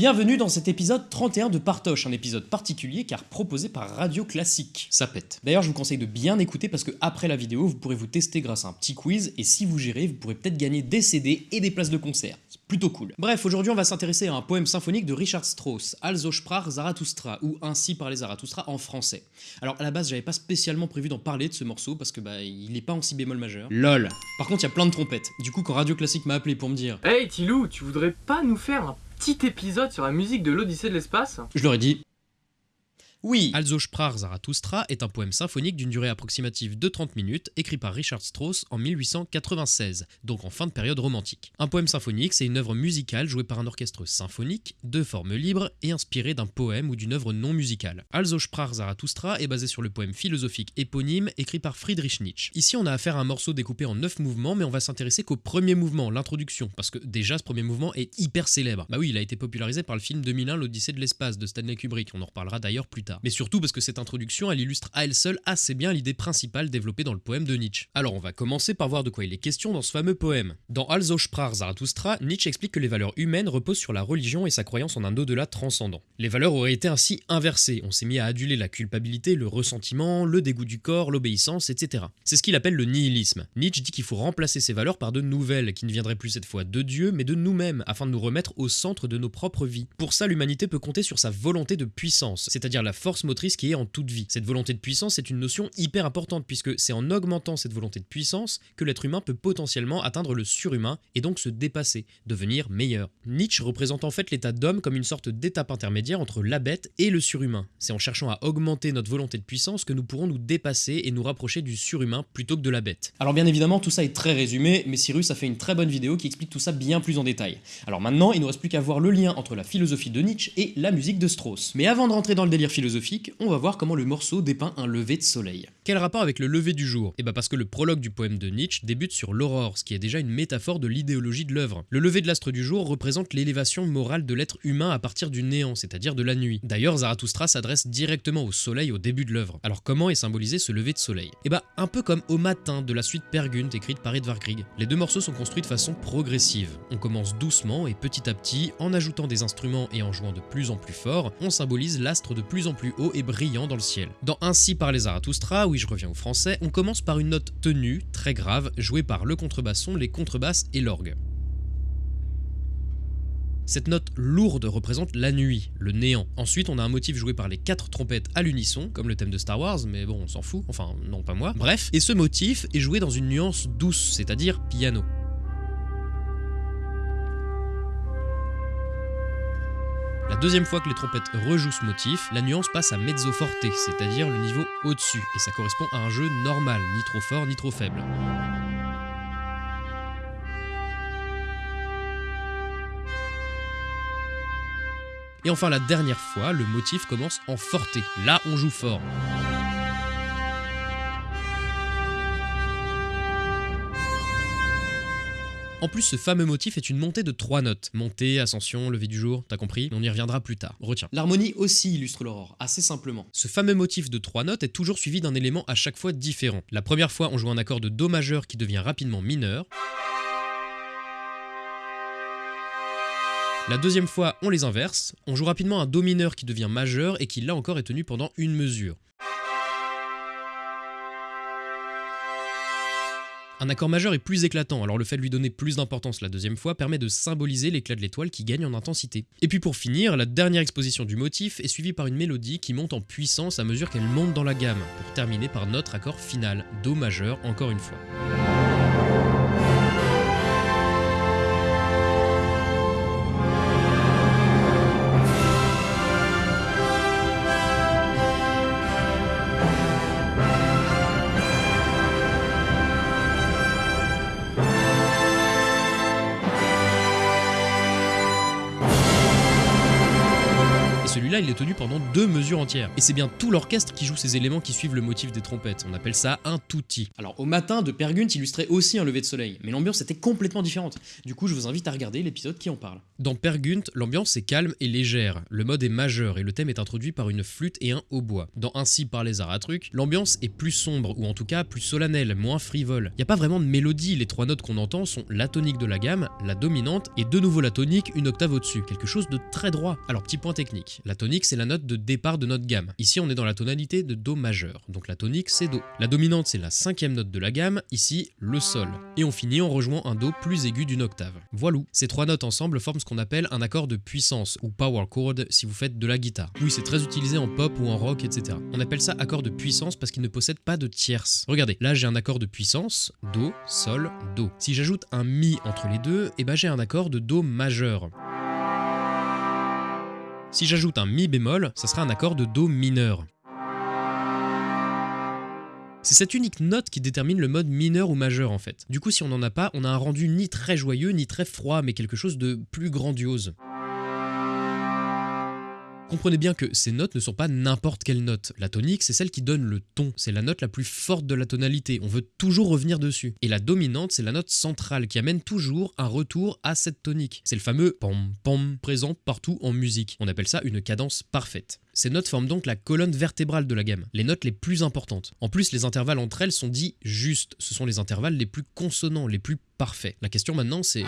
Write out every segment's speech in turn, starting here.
Bienvenue dans cet épisode 31 de Partoche, un épisode particulier car proposé par Radio Classique. Ça pète. D'ailleurs, je vous conseille de bien écouter parce que après la vidéo, vous pourrez vous tester grâce à un petit quiz et si vous gérez, vous pourrez peut-être gagner des CD et des places de concert. C'est plutôt cool. Bref, aujourd'hui, on va s'intéresser à un poème symphonique de Richard Strauss, Also sprach Zarathustra ou Ainsi parlait Zarathustra en français. Alors à la base, j'avais pas spécialement prévu d'en parler de ce morceau parce que bah il est pas en si bémol majeur. LOL. Par contre, il y a plein de trompettes. Du coup, quand Radio Classique m'a appelé pour me dire Hey Tilou, tu voudrais pas nous faire un petit épisode sur la musique de l'Odyssée de l'espace. Je leur ai dit oui, Also sprach Zarathustra est un poème symphonique d'une durée approximative de 30 minutes, écrit par Richard Strauss en 1896, donc en fin de période romantique. Un poème symphonique, c'est une œuvre musicale jouée par un orchestre symphonique, de forme libre et inspirée d'un poème ou d'une œuvre non musicale. Also sprach Zarathustra est basé sur le poème philosophique éponyme écrit par Friedrich Nietzsche. Ici, on a affaire à un morceau découpé en 9 mouvements, mais on va s'intéresser qu'au premier mouvement, l'introduction, parce que déjà ce premier mouvement est hyper célèbre. Bah oui, il a été popularisé par le film 2001 L'Odyssée de l'espace de Stanley Kubrick, on en reparlera d'ailleurs plus tard. Mais surtout parce que cette introduction, elle illustre à elle seule assez bien l'idée principale développée dans le poème de Nietzsche. Alors on va commencer par voir de quoi il est question dans ce fameux poème. Dans Also sprach Zarathustra, Nietzsche explique que les valeurs humaines reposent sur la religion et sa croyance en un au-delà transcendant. Les valeurs auraient été ainsi inversées, on s'est mis à aduler la culpabilité, le ressentiment, le dégoût du corps, l'obéissance, etc. C'est ce qu'il appelle le nihilisme. Nietzsche dit qu'il faut remplacer ces valeurs par de nouvelles, qui ne viendraient plus cette fois de Dieu, mais de nous-mêmes, afin de nous remettre au centre de nos propres vies. Pour ça, l'humanité peut compter sur sa volonté de puissance, c'est-à-dire la force motrice qui est en toute vie. Cette volonté de puissance est une notion hyper importante puisque c'est en augmentant cette volonté de puissance que l'être humain peut potentiellement atteindre le surhumain et donc se dépasser, devenir meilleur. Nietzsche représente en fait l'état d'homme comme une sorte d'étape intermédiaire entre la bête et le surhumain. C'est en cherchant à augmenter notre volonté de puissance que nous pourrons nous dépasser et nous rapprocher du surhumain plutôt que de la bête. Alors bien évidemment tout ça est très résumé, mais Cyrus a fait une très bonne vidéo qui explique tout ça bien plus en détail. Alors maintenant il ne reste plus qu'à voir le lien entre la philosophie de Nietzsche et la musique de Strauss. Mais avant de rentrer dans le délire philosophique, on va voir comment le morceau dépeint un lever de soleil. Quel rapport avec le lever du jour? Eh bah parce que le prologue du poème de Nietzsche débute sur l'aurore, ce qui est déjà une métaphore de l'idéologie de l'œuvre. Le lever de l'astre du jour représente l'élévation morale de l'être humain à partir du néant, c'est-à-dire de la nuit. D'ailleurs, Zarathustra s'adresse directement au soleil au début de l'œuvre. Alors comment est symbolisé ce lever de soleil? Eh bah un peu comme Au matin de la suite Pergunt écrite par Edvard Grieg. Les deux morceaux sont construits de façon progressive. On commence doucement et petit à petit, en ajoutant des instruments et en jouant de plus en plus fort, on symbolise l'astre de plus en plus haut et brillant dans le ciel. Dans Ainsi par les Zarathustra, oui je reviens au français, on commence par une note tenue, très grave, jouée par le contrebasson, les contrebasses et l'orgue. Cette note lourde représente la nuit, le néant. Ensuite, on a un motif joué par les quatre trompettes à l'unisson, comme le thème de Star Wars, mais bon, on s'en fout, enfin, non, pas moi. Bref, et ce motif est joué dans une nuance douce, c'est-à-dire piano. Deuxième fois que les trompettes rejouent ce motif, la nuance passe à mezzo forte, c'est-à-dire le niveau au-dessus, et ça correspond à un jeu normal, ni trop fort ni trop faible. Et enfin la dernière fois, le motif commence en forte, là on joue fort. En plus, ce fameux motif est une montée de trois notes. Montée, ascension, lever du jour, t'as compris? On y reviendra plus tard. Retiens. L'harmonie aussi illustre l'aurore, assez simplement. Ce fameux motif de trois notes est toujours suivi d'un élément à chaque fois différent. La première fois, on joue un accord de Do majeur qui devient rapidement mineur. La deuxième fois, on les inverse. On joue rapidement un Do mineur qui devient majeur et qui là encore est tenu pendant une mesure. Un accord majeur est plus éclatant, alors le fait de lui donner plus d'importance la deuxième fois permet de symboliser l'éclat de l'étoile qui gagne en intensité. Et puis pour finir, la dernière exposition du motif est suivie par une mélodie qui monte en puissance à mesure qu'elle monte dans la gamme, pour terminer par notre accord final, Do majeur encore une fois. Il est tenu pendant deux mesures entières. Et c'est bien tout l'orchestre qui joue ces éléments qui suivent le motif des trompettes. On appelle ça un tutti. Alors au matin, de Pergunt illustrait aussi un lever de soleil, mais l'ambiance était complètement différente. Du coup, je vous invite à regarder l'épisode qui en parle. Dans Pergunt, l'ambiance est calme et légère. Le mode est majeur et le thème est introduit par une flûte et un hautbois. Dans Ainsi par les Zaratruc, l'ambiance est plus sombre ou en tout cas plus solennelle, moins frivole. Il n'y a pas vraiment de mélodie, les trois notes qu'on entend sont la tonique de la gamme, la dominante et de nouveau la tonique une octave au-dessus, quelque chose de très droit. Alors petit point technique, la c'est la note de départ de notre gamme. Ici on est dans la tonalité de Do majeur, donc la tonique c'est Do. La dominante c'est la cinquième note de la gamme, ici le Sol. Et on finit en rejoignant un Do plus aigu d'une octave. Voilà, ces trois notes ensemble forment ce qu'on appelle un accord de puissance ou power chord si vous faites de la guitare. Oui c'est très utilisé en pop ou en rock etc. On appelle ça accord de puissance parce qu'il ne possède pas de tierce. Regardez, là j'ai un accord de puissance, Do, Sol, Do. Si j'ajoute un Mi entre les deux, et eh ben j'ai un accord de Do majeur. Si j'ajoute un Mi bémol, ça sera un accord de Do mineur. C'est cette unique note qui détermine le mode mineur ou majeur en fait. Du coup si on n'en a pas, on a un rendu ni très joyeux ni très froid, mais quelque chose de plus grandiose. Comprenez bien que ces notes ne sont pas n'importe quelle note. La tonique, c'est celle qui donne le ton, c'est la note la plus forte de la tonalité, on veut toujours revenir dessus. Et la dominante, c'est la note centrale qui amène toujours un retour à cette tonique. C'est le fameux pom pom présent partout en musique. On appelle ça une cadence parfaite. Ces notes forment donc la colonne vertébrale de la gamme, les notes les plus importantes. En plus, les intervalles entre elles sont dits justes, ce sont les intervalles les plus consonants, les plus parfaits. La question maintenant c'est...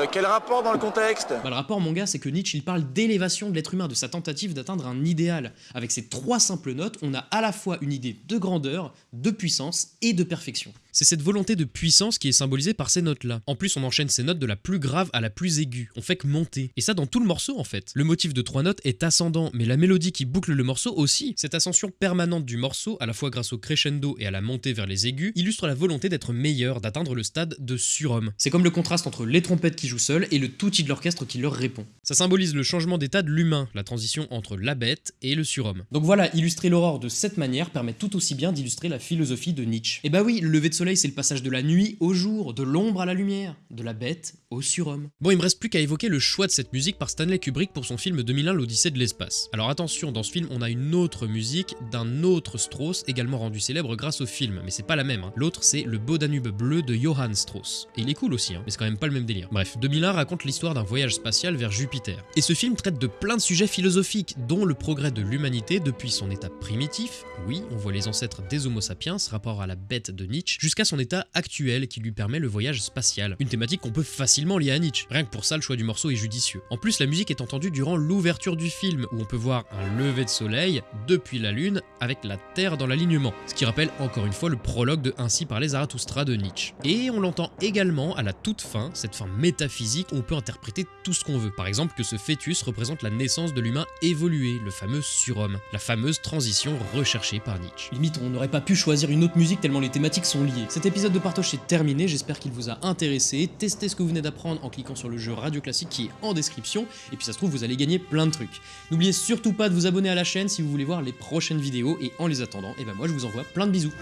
Euh, quel rapport dans le contexte bah, Le rapport, mon gars, c'est que Nietzsche, il parle d'élévation de l'être humain, de sa tentative d'atteindre un idéal. Avec ces trois simples notes, on a à la fois une idée de grandeur, de puissance et de perfection. C'est cette volonté de puissance qui est symbolisée par ces notes-là. En plus, on enchaîne ces notes de la plus grave à la plus aiguë. On fait que monter. Et ça dans tout le morceau, en fait. Le motif de trois notes est ascendant, mais la mélodie qui boucle le morceau aussi. Cette ascension permanente du morceau, à la fois grâce au crescendo et à la montée vers les aigus, illustre la volonté d'être meilleur, d'atteindre le stade de surhomme. C'est comme le contraste entre les trompettes qui jouent seules et le touti de l'orchestre qui leur répond. Ça symbolise le changement d'état de l'humain, la transition entre la bête et le surhomme. Donc voilà, illustrer l'aurore de cette manière permet tout aussi bien d'illustrer la philosophie de Nietzsche. Et bah oui, le lever de soleil c'est le passage de la nuit au jour, de l'ombre à la lumière, de la bête au surhomme. Bon, il me reste plus qu'à évoquer le choix de cette musique par Stanley Kubrick pour son film 2001 L'Odyssée de l'espace. Alors attention, dans ce film, on a une autre musique d'un autre Strauss, également rendu célèbre grâce au film, mais c'est pas la même. Hein. L'autre, c'est Le Beau Danube bleu de Johann Strauss. Et il est cool aussi, hein, mais c'est quand même pas le même délire. Bref, 2001 raconte l'histoire d'un voyage spatial vers Jupiter. Et ce film traite de plein de sujets philosophiques, dont le progrès de l'humanité depuis son état primitif, oui, on voit les ancêtres des Homo sapiens, rapport à la bête de Nietzsche, jusqu'à son état actuel qui lui permet le voyage spatial. Une thématique qu'on peut facilement lié à Nietzsche. Rien que pour ça, le choix du morceau est judicieux. En plus, la musique est entendue durant l'ouverture du film, où on peut voir un lever de soleil depuis la lune avec la Terre dans l'alignement, ce qui rappelle encore une fois le prologue de Ainsi par les Zarathustra de Nietzsche. Et on l'entend également à la toute fin, cette fin métaphysique on peut interpréter tout ce qu'on veut. Par exemple que ce fœtus représente la naissance de l'humain évolué, le fameux surhomme, la fameuse transition recherchée par Nietzsche. Limite, on n'aurait pas pu choisir une autre musique tellement les thématiques sont liées. Cet épisode de Partoche est terminé, j'espère qu'il vous a intéressé. Testez ce que vous venez d'apprendre en cliquant sur le jeu Radio Classique qui est en description, et puis ça se trouve vous allez gagner plein de trucs. N'oubliez surtout pas de vous abonner à la chaîne si vous voulez voir les prochaines vidéos, et en les attendant, et eh ben moi je vous envoie plein de bisous.